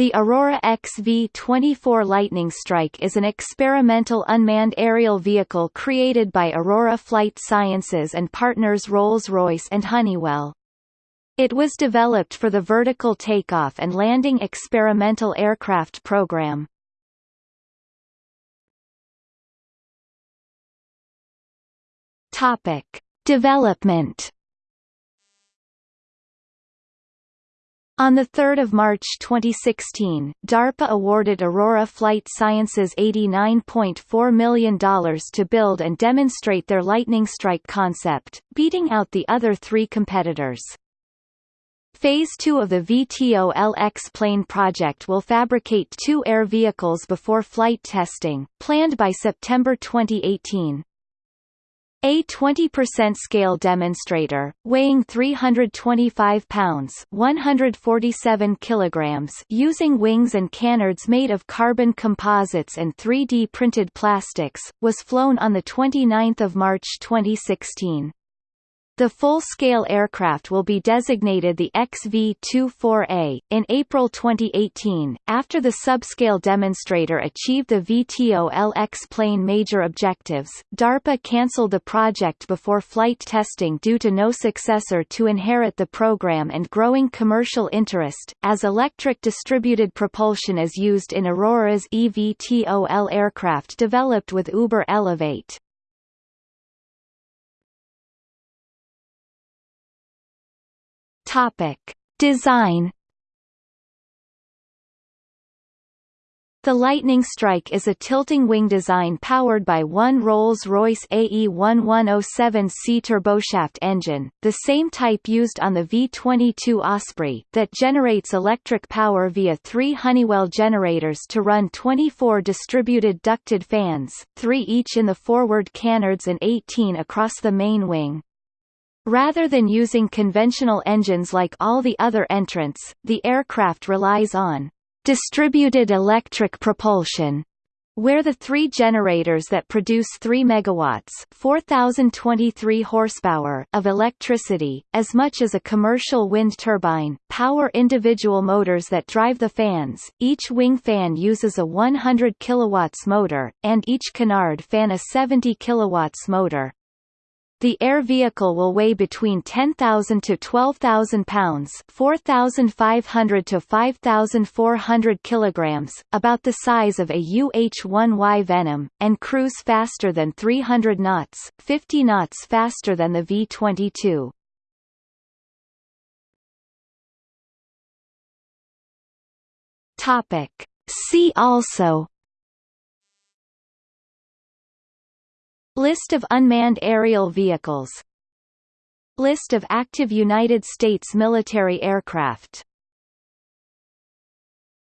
The Aurora XV-24 Lightning Strike is an experimental unmanned aerial vehicle created by Aurora Flight Sciences and partners Rolls-Royce and Honeywell. It was developed for the Vertical Takeoff and Landing Experimental Aircraft Program. Topic: Development On 3 March 2016, DARPA awarded Aurora Flight Sciences $89.4 million to build and demonstrate their Lightning Strike concept, beating out the other three competitors. Phase 2 of the VTOL-X plane project will fabricate two air vehicles before flight testing, planned by September 2018. A 20% scale demonstrator, weighing 325 pounds 147 kilograms using wings and canards made of carbon composites and 3D printed plastics, was flown on 29 March 2016. The full-scale aircraft will be designated the XV-24A. In April 2018, after the subscale demonstrator achieved the VTOL-X plane major objectives, DARPA cancelled the project before flight testing due to no successor to inherit the program and growing commercial interest, as electric distributed propulsion is used in Aurora's eVTOL aircraft developed with Uber Elevate. Topic: Design The Lightning Strike is a tilting wing design powered by one Rolls-Royce AE1107C turboshaft engine, the same type used on the V-22 Osprey, that generates electric power via three Honeywell generators to run 24 distributed ducted fans, three each in the forward canards and 18 across the main wing. Rather than using conventional engines like all the other entrants, the aircraft relies on distributed electric propulsion, where the three generators that produce 3 megawatts 4023 horsepower of electricity, as much as a commercial wind turbine, power individual motors that drive the fans. Each wing fan uses a 100 kilowatts motor, and each canard fan a 70 kilowatts motor. The air vehicle will weigh between 10,000 to 12,000 pounds 4,500 to 5,400 kilograms, about the size of a UH-1Y Venom, and cruise faster than 300 knots 50 knots faster than the V-22. Topic. See also List of unmanned aerial vehicles. List of active United States military aircraft